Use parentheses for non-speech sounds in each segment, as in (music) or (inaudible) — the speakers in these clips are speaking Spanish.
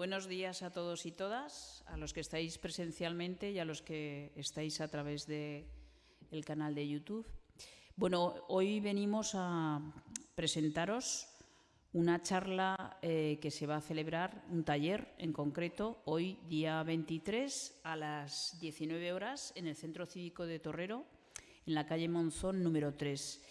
buenos días a todos y todas, a los que estáis presencialmente y a los que estáis a través del el canal de YouTube. Bueno, hoy venimos a presentaros una charla eh, que se va a celebrar, un taller en concreto, hoy día 23 a las 19 horas en el Centro Cívico de Torrero, en la calle Monzón número 3.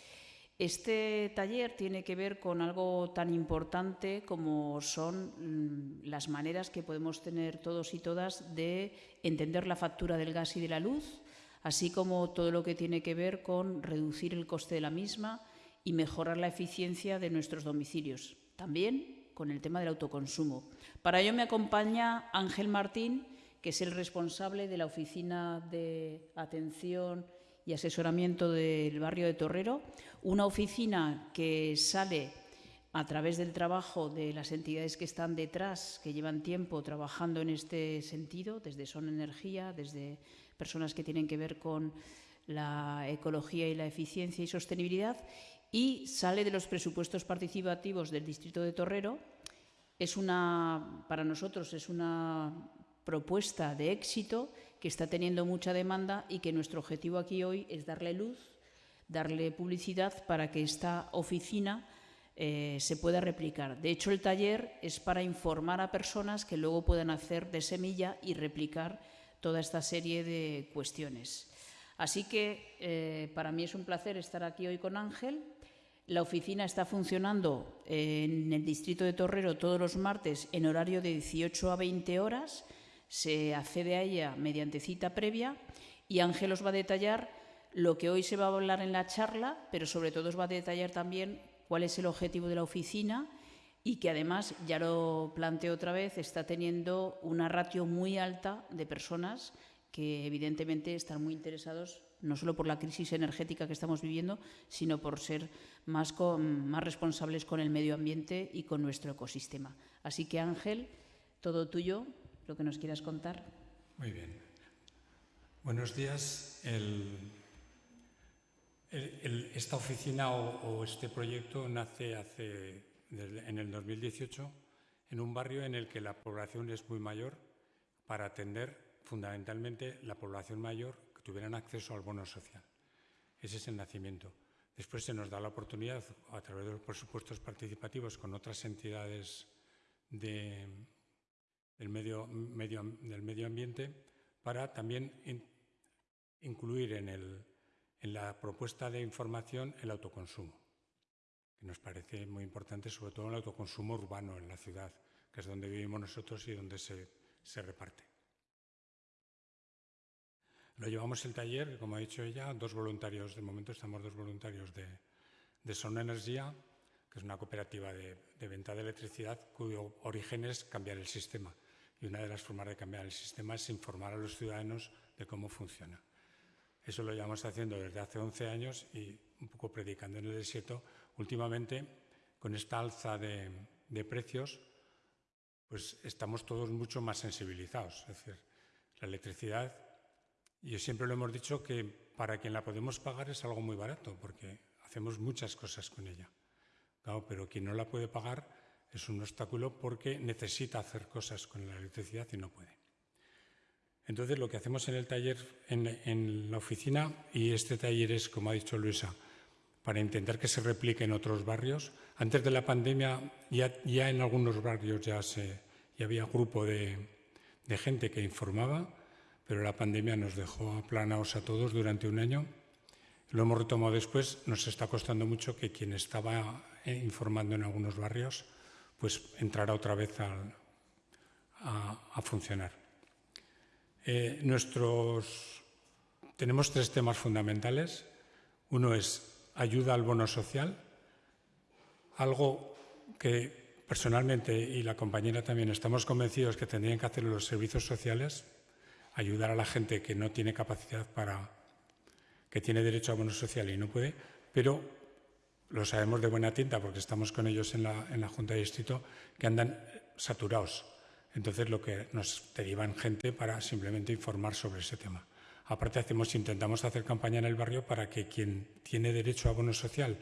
Este taller tiene que ver con algo tan importante como son mm, las maneras que podemos tener todos y todas de entender la factura del gas y de la luz, así como todo lo que tiene que ver con reducir el coste de la misma y mejorar la eficiencia de nuestros domicilios. También con el tema del autoconsumo. Para ello me acompaña Ángel Martín, que es el responsable de la Oficina de Atención y Asesoramiento del barrio de Torrero, una oficina que sale a través del trabajo de las entidades que están detrás, que llevan tiempo trabajando en este sentido, desde Son Energía, desde personas que tienen que ver con la ecología y la eficiencia y sostenibilidad, y sale de los presupuestos participativos del Distrito de Torrero. Es una, para nosotros es una propuesta de éxito que está teniendo mucha demanda y que nuestro objetivo aquí hoy es darle luz, darle publicidad para que esta oficina eh, se pueda replicar. De hecho, el taller es para informar a personas que luego puedan hacer de semilla y replicar toda esta serie de cuestiones. Así que eh, para mí es un placer estar aquí hoy con Ángel. La oficina está funcionando en el distrito de Torrero todos los martes en horario de 18 a 20 horas se accede a ella mediante cita previa y Ángel os va a detallar lo que hoy se va a hablar en la charla, pero sobre todo os va a detallar también cuál es el objetivo de la oficina y que además, ya lo planteo otra vez, está teniendo una ratio muy alta de personas que evidentemente están muy interesados no solo por la crisis energética que estamos viviendo, sino por ser más, más responsables con el medio ambiente y con nuestro ecosistema. Así que Ángel, todo tuyo lo que nos quieras contar. Muy bien. Buenos días. esta oficina o, este proyecto nace hace, en el 2018 en un barrio en el que la población es muy mayor para atender fundamentalmente la población mayor que tuvieran acceso al bono social. Ese es el nacimiento. Después se nos da la oportunidad, a través de los presupuestos participativos con otras entidades de, del medio, medio, del medio ambiente para también incluir en, el, en la propuesta de información el autoconsumo, que nos parece muy importante, sobre todo el autoconsumo urbano en la ciudad, que es donde vivimos nosotros y donde se, se reparte. Lo llevamos el taller, como ha dicho ella, dos voluntarios, de momento estamos dos voluntarios de, de Son Energía, que es una cooperativa de, venta de electricidad cuyo origen es cambiar el sistema y una de las formas de cambiar el sistema es informar a los ciudadanos de cómo funciona. Eso lo llevamos haciendo desde hace 11 años y un poco predicando en el desierto. Últimamente, con esta alza de, precios, pues estamos todos mucho más sensibilizados. Es decir, la electricidad, y siempre lo hemos dicho que para quien la podemos pagar es algo muy barato, porque hacemos muchas cosas con ella. Pero quien no la puede pagar es un obstáculo porque necesita hacer cosas con la electricidad y no puede. Entonces, lo que hacemos en el taller, en, la oficina, y este taller es, como ha dicho Luisa, para intentar que se replique en otros barrios. Antes de la pandemia, ya, ya en algunos barrios ya, se, ya había grupo de, de gente que informaba, pero la pandemia nos dejó aplanados a todos durante un año. Lo hemos retomado después. Nos está costando mucho que quien estaba eh, informando en algunos barrios pues entrará otra vez a, funcionar. Eh, tenemos tres temas fundamentales. Uno es ayuda al bono social, algo que personalmente y la compañera también estamos convencidos que tendrían que hacer los servicios sociales, ayudar a la gente que no tiene capacidad para, que tiene derecho a bono social y no puede, pero lo sabemos de buena tinta porque estamos con ellos en la, en la Junta de Distrito, que andan saturados. Entonces, lo que nos derivan gente para simplemente informar sobre ese tema. Aparte, hacemos, intentamos hacer campaña en el barrio para que quien tiene derecho a bono social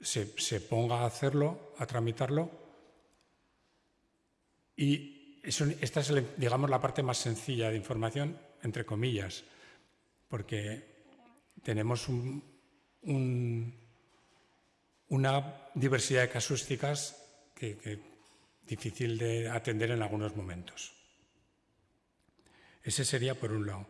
se, se ponga a hacerlo, a tramitarlo, Y esta es, digamos, la parte más sencilla de información, entre comillas, porque tenemos una diversidad de casuísticas que, que difícil de atender en algunos momentos. Ese sería, por un lado,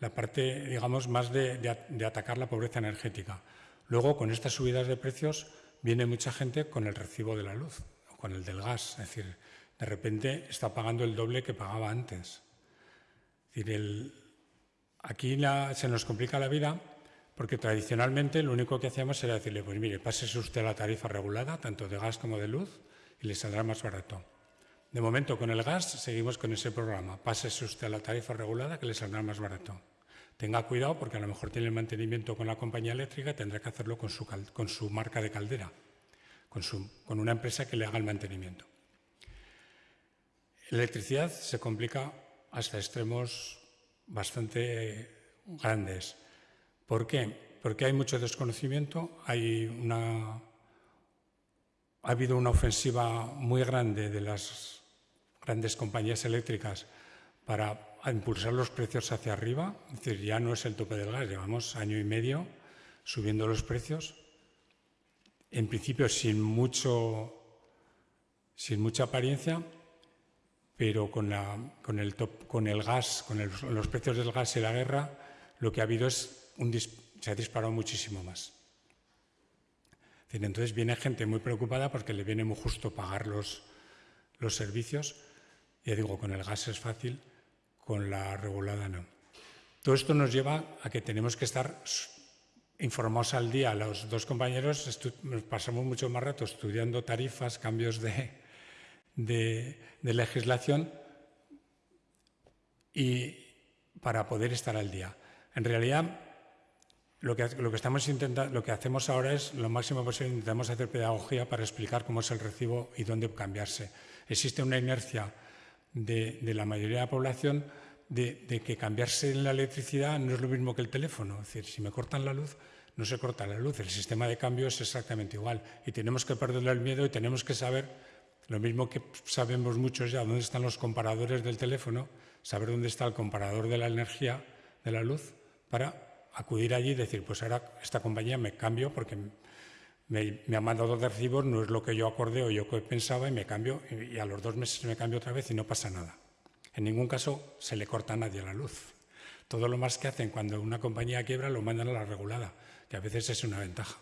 la parte, digamos, más de, atacar la pobreza energética. Luego, con estas subidas de precios, viene mucha gente con el recibo de la luz, o con el del gas. Es decir, de repente está pagando el doble que pagaba antes. Aquí se nos complica la vida porque tradicionalmente lo único que hacíamos era decirle, pues mire, pásese usted la tarifa regulada, tanto de gas como de luz, y le saldrá más barato. De momento, con el gas seguimos con ese programa. Pásese usted a la tarifa regulada que le saldrá más barato. Tenga cuidado porque a lo mejor tiene el mantenimiento con la compañía eléctrica y tendrá que hacerlo con su, con su marca de caldera, con una empresa que le haga el mantenimiento. La electricidad se complica hasta extremos bastante grandes. ¿Por qué? Porque hay mucho desconocimiento, ha habido una ofensiva muy grande de las grandes compañías eléctricas para impulsar los precios hacia arriba. Es decir, ya no es el tope del gas, llevamos año y medio subiendo los precios. En principio sin, mucho, sin mucha apariencia, pero con el gas, con los precios del gas y la guerra, lo que ha habido es se ha disparado muchísimo más. Entonces viene gente muy preocupada porque le viene muy justo pagar los, los servicios. Ya digo, con el gas es fácil, con la regulada no. Todo esto nos lleva a que tenemos que estar informados al día. Los dos compañeros pasamos mucho más rato estudiando tarifas, cambios de, de, de legislación y para poder estar al día. En realidad, lo que, estamos intentando, lo que hacemos ahora es lo máximo posible, intentamos hacer pedagogía para explicar cómo es el recibo y dónde cambiarse. Existe una inercia de, la mayoría de la población de, que cambiarse en la electricidad no es lo mismo que el teléfono. Es decir, si me cortan la luz, no se corta la luz. El sistema de cambio es exactamente igual. Y tenemos que perderle el miedo y tenemos que saber, lo mismo que sabemos muchos ya, dónde están los comparadores del teléfono, saber dónde está el comparador de la energía, de la luz, para acudir allí y decir, pues ahora esta compañía me cambio porque me, ha mandado de recibos, no es lo que yo acordé o yo pensaba y me cambio y, a los dos meses me cambio otra vez y no pasa nada. En ningún caso se le corta a nadie la luz. Todo lo más que hacen cuando una compañía quiebra lo mandan a la regulada, que a veces es una ventaja.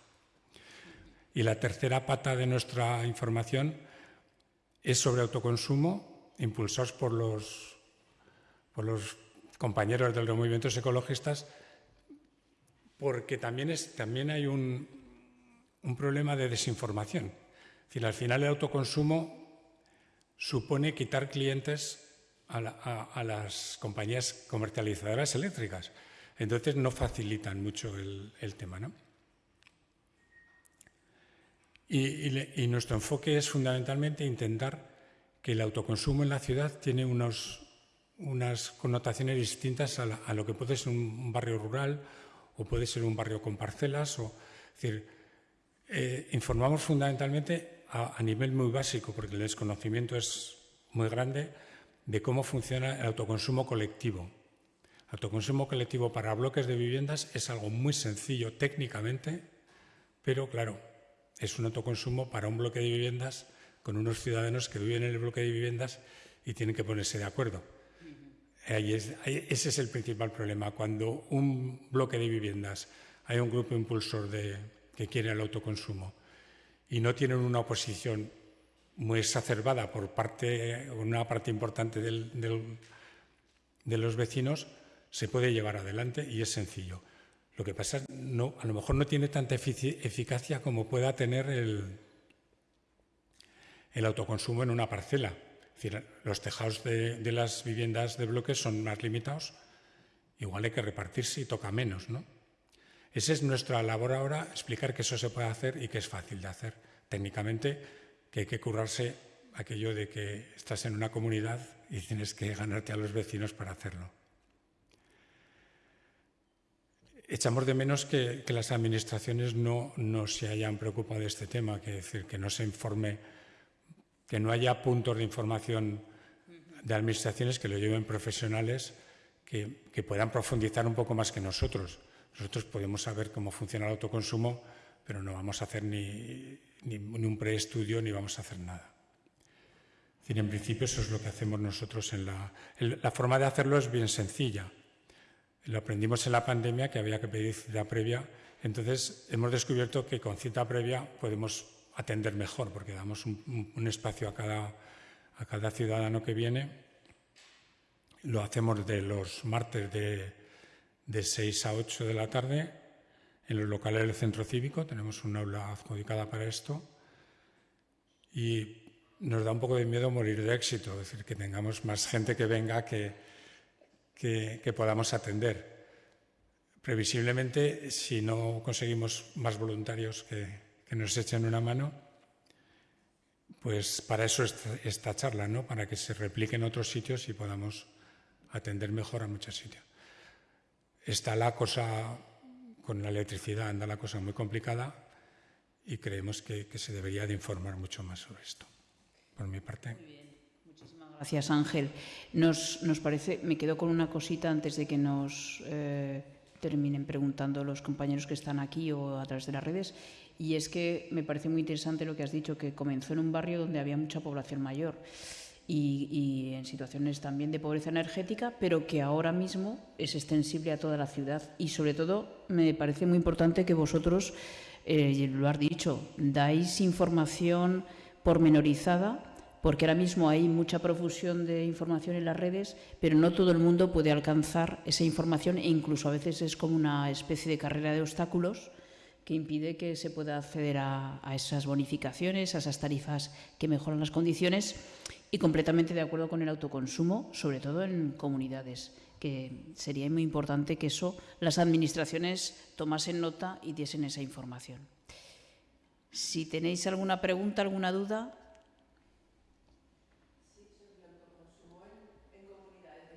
Y la tercera pata de nuestra información es sobre autoconsumo, impulsados por los, por los compañeros de los movimientos ecologistas, porque también, es, también hay un, problema de desinformación. Es decir, al final el autoconsumo supone quitar clientes a, las compañías comercializadoras eléctricas. Entonces no facilitan mucho el, tema. ¿no? Y, nuestro enfoque es fundamentalmente intentar que el autoconsumo en la ciudad tiene unos, unas connotaciones distintas a, a, lo que puede ser un barrio rural o puede ser un barrio con parcelas. O, es decir, eh, informamos fundamentalmente a, nivel muy básico, porque el desconocimiento es muy grande, de cómo funciona el autoconsumo colectivo. Autoconsumo colectivo para bloques de viviendas es algo muy sencillo técnicamente, pero claro, es un autoconsumo para un bloque de viviendas con unos ciudadanos que viven en el bloque de viviendas y tienen que ponerse de acuerdo ese es el principal problema. Cuando un bloque de viviendas hay un grupo impulsor que quiere el autoconsumo y no tienen una oposición muy exacerbada por parte, una parte importante de los vecinos, se puede llevar adelante y es sencillo. Lo que pasa es que a lo mejor no tiene tanta eficacia como pueda tener el autoconsumo en una parcela decir, los tejados de, las viviendas de bloques son más limitados, igual hay que repartirse y toca menos, ¿no? Esa es nuestra labor ahora, explicar que eso se puede hacer y que es fácil de hacer. Técnicamente, que hay que currarse aquello de que estás en una comunidad y tienes que ganarte a los vecinos para hacerlo. Echamos de menos que, las administraciones no, no, se hayan preocupado de este tema, que decir, que no se informe que no haya puntos de información de administraciones que lo lleven profesionales que, puedan profundizar un poco más que nosotros. Nosotros podemos saber cómo funciona el autoconsumo, pero no vamos a hacer ni, ni, ni un preestudio ni vamos a hacer nada. En principio eso es lo que hacemos nosotros en la... La forma de hacerlo es bien sencilla. Lo aprendimos en la pandemia que había que pedir cita previa. Entonces hemos descubierto que con cita previa podemos atender mejor porque damos un, espacio a cada, a cada ciudadano que viene. Lo hacemos de los martes de, de 6 a 8 de la tarde en los locales del centro cívico. Tenemos un aula adjudicada para esto. Y nos da un poco de miedo morir de éxito, es decir, que tengamos más gente que venga que, que podamos atender. Previsiblemente, si no conseguimos más voluntarios que, que nos echen una mano, pues para eso esta, charla, ¿no? para que se replique en otros sitios y podamos atender mejor a muchos sitios. Está la cosa, con la electricidad anda la cosa muy complicada y creemos que, se debería de informar mucho más sobre esto por mi parte. Muy bien. Gracias, Ángel. Nos, nos, parece, me quedo con una cosita antes de que nos eh, terminen preguntando los compañeros que están aquí o a través de las redes, y es que me parece muy interesante lo que has dicho, que comenzó en un barrio donde había mucha población mayor y, en situaciones también de pobreza energética, pero que ahora mismo es extensible a toda la ciudad. Y sobre todo, me parece muy importante que vosotros, eh, lo has dicho, dais información pormenorizada, porque ahora mismo hay mucha profusión de información en las redes, pero no todo el mundo puede alcanzar esa información e incluso a veces es como una especie de carrera de obstáculos que impide que se pueda acceder a, esas bonificaciones, a esas tarifas que mejoran las condiciones y completamente de acuerdo con el autoconsumo, sobre todo en comunidades, que sería muy importante que eso las administraciones tomasen nota y diesen esa información. Si tenéis alguna pregunta, alguna duda.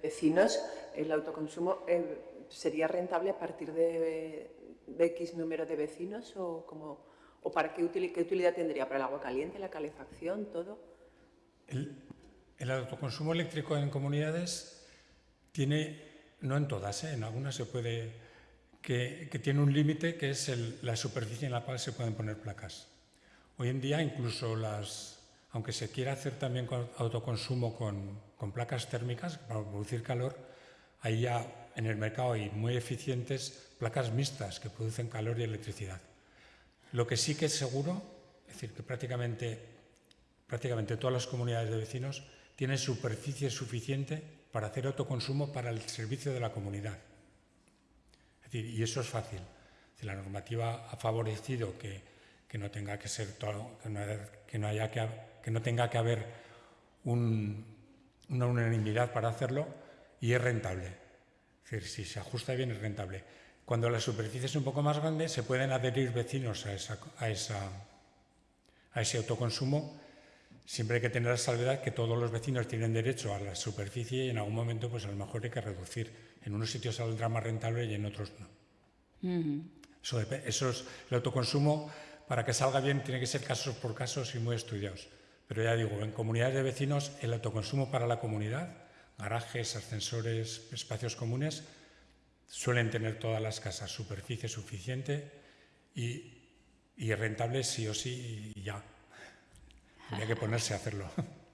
vecinos, el autoconsumo eh, sería rentable a partir de, de, X número de vecinos o, como, o para qué, util, qué, utilidad tendría para el agua caliente, la calefacción, todo. El, el autoconsumo eléctrico en comunidades tiene, no en todas, ¿eh? en algunas se puede, que, que tiene un límite que es el, la superficie en la cual se pueden poner placas. Hoy en día incluso las, aunque se quiera hacer también con autoconsumo con, con, placas térmicas para producir calor, hay ya en el mercado hay muy eficientes placas mixtas que producen calor y electricidad. Lo que sí que es seguro, es decir, que prácticamente, prácticamente todas las comunidades de vecinos tienen superficie suficiente para hacer autoconsumo para el servicio de la comunidad. Y eso es fácil. La normativa ha favorecido que, que no tenga que ser que no, haya que que no tenga que haber un, una unanimidad para hacerlo y es rentable. Si se ajusta bien es rentable. Cuando la superficie es un poco más grande, se pueden adherir vecinos a, esa, a, esa, a ese autoconsumo. Siempre hay que tener la salvedad que todos los vecinos tienen derecho a la superficie y en algún momento pues a lo mejor hay que reducir. En unos sitios saldrá más rentable y en otros no. Uh -huh. eso, eso es el autoconsumo. Para que salga bien tiene que ser casos por casos y muy estudiados. Pero ya digo, en comunidades de vecinos el autoconsumo para la comunidad, garajes, ascensores, espacios comunes, suelen tener todas las casas superficie suficiente y, y rentable sí o sí y ya. Habría que ponerse a hacerlo. (laughs)